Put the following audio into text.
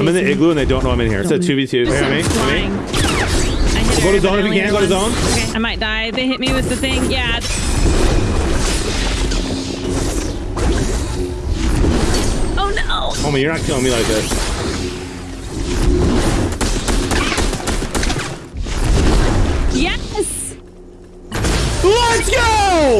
I'm in the igloo and they don't know I'm in here. It's a 2v2. This. Me. I go to zone if you can. Go to zone. Okay. I might die. They hit me with the thing. Yeah. Oh no. Homie, you're not killing me like this. Yes! Let's go!